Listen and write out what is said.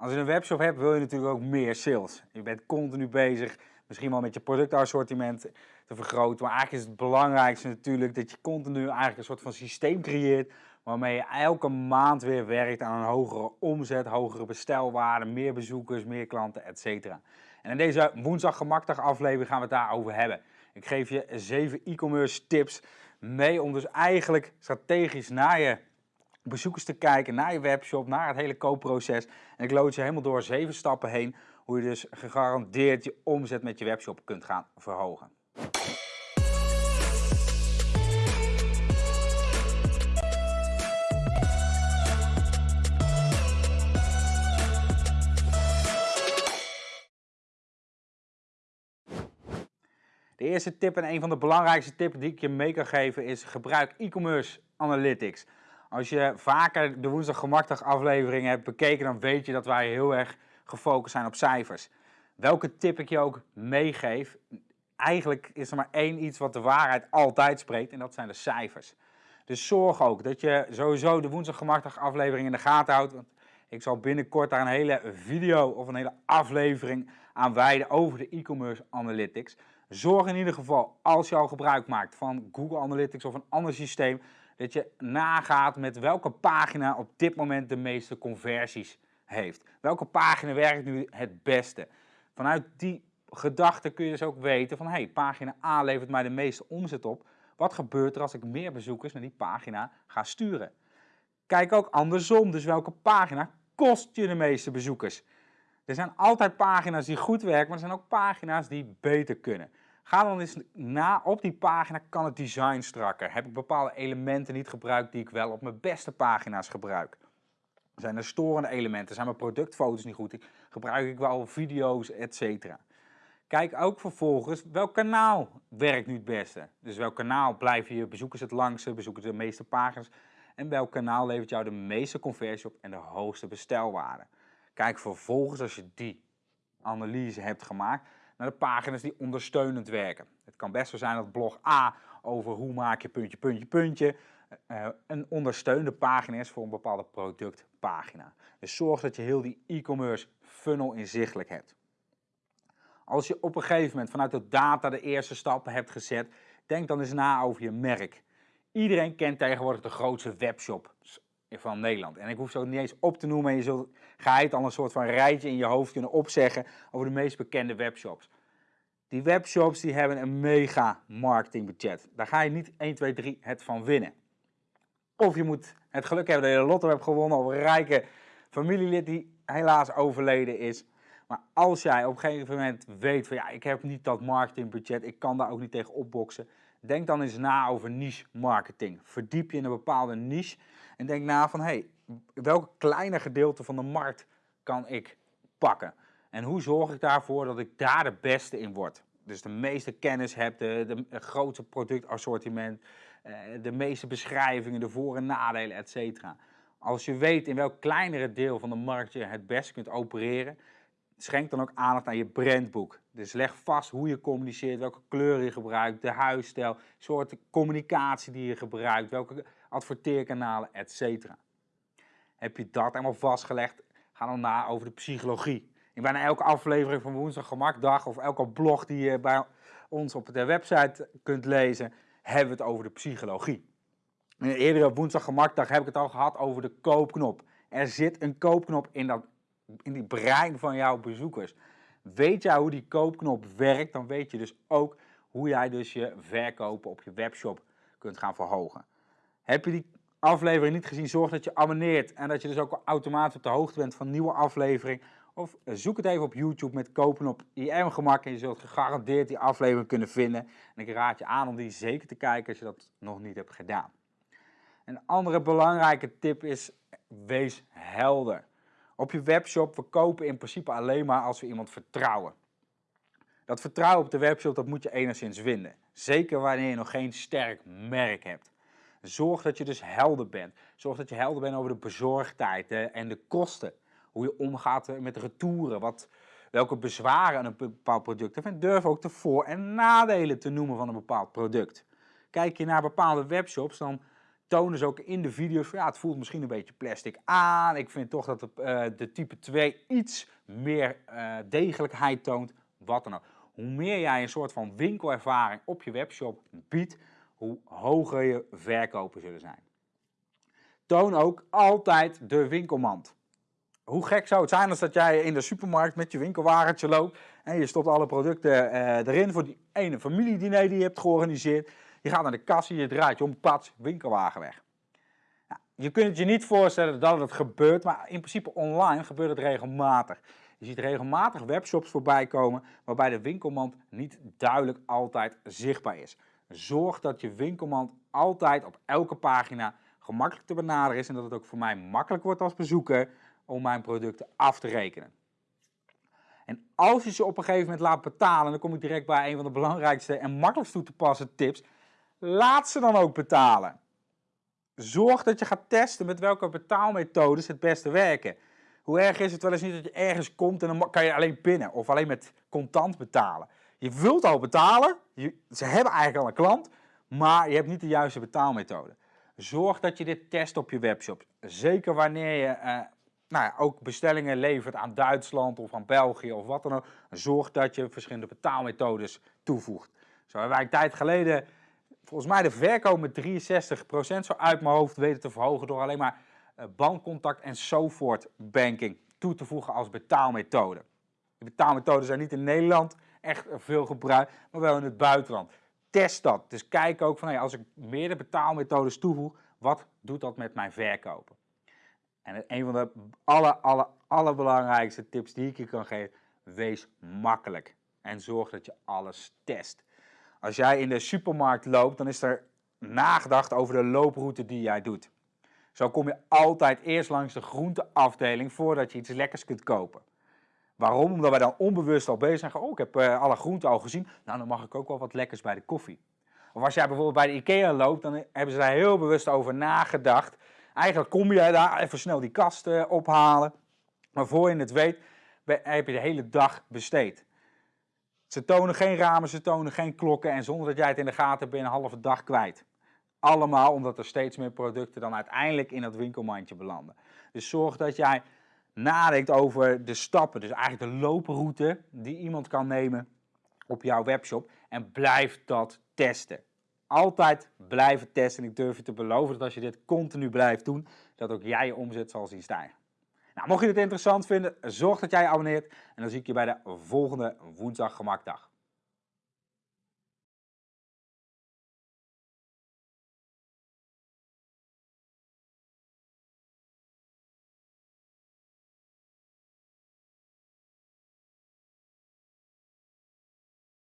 Als je een webshop hebt, wil je natuurlijk ook meer sales. Je bent continu bezig, misschien wel met je productassortiment te vergroten. Maar eigenlijk is het belangrijkste natuurlijk dat je continu eigenlijk een soort van systeem creëert. Waarmee je elke maand weer werkt aan een hogere omzet, hogere bestelwaarde, meer bezoekers, meer klanten, etc. En in deze woensdag gemakdag aflevering gaan we het daarover hebben. Ik geef je 7 e-commerce tips mee om dus eigenlijk strategisch naar je bezoekers te kijken, naar je webshop, naar het hele koopproces. En ik lood je helemaal door zeven stappen heen hoe je dus gegarandeerd je omzet met je webshop kunt gaan verhogen. De eerste tip en een van de belangrijkste tips die ik je mee kan geven is gebruik e-commerce analytics. Als je vaker de woensdag gemakdag aflevering hebt bekeken, dan weet je dat wij heel erg gefocust zijn op cijfers. Welke tip ik je ook meegeef, eigenlijk is er maar één iets wat de waarheid altijd spreekt en dat zijn de cijfers. Dus zorg ook dat je sowieso de woensdag gemakdag aflevering in de gaten houdt. Want ik zal binnenkort daar een hele video of een hele aflevering aan wijden over de e-commerce analytics. Zorg in ieder geval, als je al gebruik maakt van Google Analytics of een ander systeem, dat je nagaat met welke pagina op dit moment de meeste conversies heeft. Welke pagina werkt nu het beste? Vanuit die gedachte kun je dus ook weten van, hey, pagina A levert mij de meeste omzet op. Wat gebeurt er als ik meer bezoekers naar die pagina ga sturen? Kijk ook andersom, dus welke pagina kost je de meeste bezoekers? Er zijn altijd pagina's die goed werken, maar er zijn ook pagina's die beter kunnen. Ga dan eens na op die pagina, kan het design strakker? Heb ik bepaalde elementen niet gebruikt die ik wel op mijn beste pagina's gebruik? Zijn er storende elementen? Zijn mijn productfoto's niet goed? Gebruik ik wel video's, etc. Kijk ook vervolgens welk kanaal werkt nu het beste. Dus welk kanaal blijven je bezoekers het langste, bezoeken de meeste pagina's. En welk kanaal levert jou de meeste conversie op en de hoogste bestelwaarde. Kijk vervolgens als je die analyse hebt gemaakt naar de pagina's die ondersteunend werken. Het kan best wel zijn dat blog A over hoe maak je puntje, puntje, puntje uh, een ondersteunende pagina is voor een bepaalde productpagina. Dus zorg dat je heel die e-commerce funnel inzichtelijk hebt. Als je op een gegeven moment vanuit de data de eerste stappen hebt gezet, denk dan eens na over je merk. Iedereen kent tegenwoordig de grootste webshop van Nederland. En ik hoef zo niet eens op te noemen. En je zult geheid al een soort van rijtje in je hoofd kunnen opzeggen over de meest bekende webshops. Die webshops die hebben een mega marketingbudget. Daar ga je niet 1, 2, 3 het van winnen. Of je moet het geluk hebben dat je de lotto hebt gewonnen of een rijke familielid die helaas overleden is. Maar als jij op een gegeven moment weet van ja, ik heb niet dat marketingbudget, ik kan daar ook niet tegen opboksen. Denk dan eens na over niche marketing. Verdiep je in een bepaalde niche en denk na van, hé, hey, welke kleine gedeelte van de markt kan ik pakken? En hoe zorg ik daarvoor dat ik daar de beste in word? Dus de meeste kennis heb, de, de grootste productassortiment, eh, de meeste beschrijvingen, de voor- en nadelen, etc. Als je weet in welk kleinere deel van de markt je het beste kunt opereren, schenk dan ook aandacht aan je brandboek. Dus leg vast hoe je communiceert, welke kleuren je gebruikt, de huisstijl, soorten communicatie die je gebruikt, welke adverteerkanalen, etc. Heb je dat helemaal vastgelegd, ga dan na over de psychologie. In bijna elke aflevering van Woensdag Gemakdag of elke blog die je bij ons op de website kunt lezen, hebben we het over de psychologie. In een eerdere Woensdag Gemakdag heb ik het al gehad over de koopknop. Er zit een koopknop in, dat, in die brein van jouw bezoekers. Weet jij hoe die koopknop werkt, dan weet je dus ook hoe jij dus je verkopen op je webshop kunt gaan verhogen. Heb je die aflevering niet gezien, zorg dat je abonneert en dat je dus ook automatisch op de hoogte bent van nieuwe aflevering. Of zoek het even op YouTube met kopen op IM gemak en je zult gegarandeerd die aflevering kunnen vinden. En ik raad je aan om die zeker te kijken als je dat nog niet hebt gedaan. Een andere belangrijke tip is, wees helder. Op je webshop verkopen in principe alleen maar als we iemand vertrouwen. Dat vertrouwen op de webshop dat moet je enigszins vinden. Zeker wanneer je nog geen sterk merk hebt. Zorg dat je dus helder bent. Zorg dat je helder bent over de bezorgdheid en de kosten. Hoe je omgaat met retouren. Wat, welke bezwaren een bepaald product heeft. En durf ook de voor- en nadelen te noemen van een bepaald product. Kijk je naar bepaalde webshops, dan tonen ze ook in de video's van ja, het voelt misschien een beetje plastic aan. Ik vind toch dat de, uh, de type 2 iets meer uh, degelijkheid toont. Wat dan ook. Hoe meer jij een soort van winkelervaring op je webshop biedt, hoe hoger je verkopen zullen zijn. Toon ook altijd de winkelmand. Hoe gek zou het zijn als dat jij in de supermarkt met je winkelwagentje loopt en je stopt alle producten uh, erin voor die ene familiediner die je hebt georganiseerd. Je gaat naar de kassie, je draait je om, pats, winkelwagen weg. Je kunt het je niet voorstellen dat het gebeurt, maar in principe online gebeurt het regelmatig. Je ziet regelmatig webshops voorbij komen waarbij de winkelmand niet duidelijk altijd zichtbaar is. Zorg dat je winkelmand altijd op elke pagina gemakkelijk te benaderen is en dat het ook voor mij makkelijk wordt als bezoeker om mijn producten af te rekenen. En als je ze op een gegeven moment laat betalen, dan kom ik direct bij een van de belangrijkste en makkelijkst toe te passen tips. Laat ze dan ook betalen. Zorg dat je gaat testen met welke betaalmethodes het beste werken. Hoe erg is het wel eens niet dat je ergens komt en dan kan je alleen pinnen of alleen met contant betalen. Je wilt al betalen, je, ze hebben eigenlijk al een klant, maar je hebt niet de juiste betaalmethode. Zorg dat je dit test op je webshop. Zeker wanneer je uh, nou ja, ook bestellingen levert aan Duitsland of aan België of wat dan ook. Zorg dat je verschillende betaalmethodes toevoegt. Zo hebben wij een tijd geleden volgens mij de verkoop met 63% zo uit mijn hoofd weten te verhogen door alleen maar uh, bankcontact en SoFort banking toe te voegen als betaalmethode. De betaalmethoden zijn niet in Nederland echt veel gebruikt, maar wel in het buitenland. Test dat. Dus kijk ook van hey, als ik meerdere betaalmethodes toevoeg, wat doet dat met mijn verkopen? En een van de aller, aller, allerbelangrijkste tips die ik je kan geven, wees makkelijk. En zorg dat je alles test. Als jij in de supermarkt loopt, dan is er nagedacht over de looproute die jij doet. Zo kom je altijd eerst langs de groenteafdeling voordat je iets lekkers kunt kopen. Waarom? Omdat wij dan onbewust al bezig zijn. Oh, ik heb uh, alle groenten al gezien. Nou, dan mag ik ook wel wat lekkers bij de koffie. Of als jij bijvoorbeeld bij de IKEA loopt, dan hebben ze daar heel bewust over nagedacht. Eigenlijk kom je daar even snel die kast ophalen. Maar voor je het weet, heb je de hele dag besteed. Ze tonen geen ramen, ze tonen geen klokken en zonder dat jij het in de gaten hebt ben je een halve dag kwijt. Allemaal omdat er steeds meer producten dan uiteindelijk in dat winkelmandje belanden. Dus zorg dat jij nadenkt over de stappen, dus eigenlijk de looproute die iemand kan nemen op jouw webshop en blijf dat testen. Altijd blijven testen en ik durf je te beloven dat als je dit continu blijft doen, dat ook jij je omzet zal zien stijgen. Nou, mocht je dit interessant vinden, zorg dat jij je abonneert en dan zie ik je bij de volgende woensdag gemakdag.